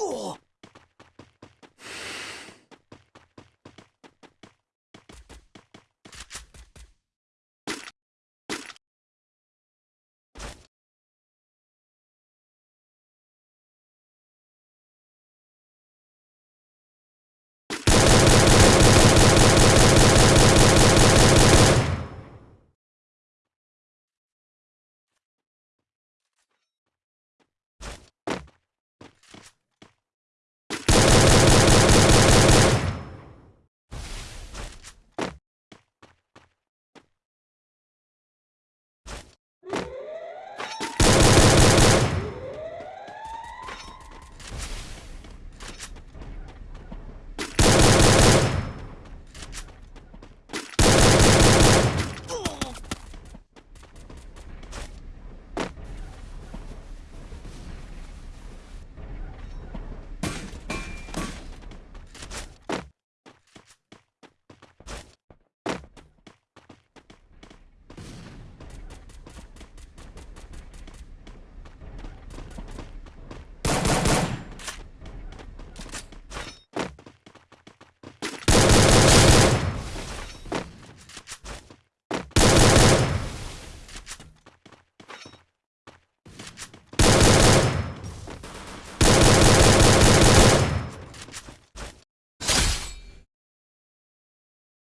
Oh!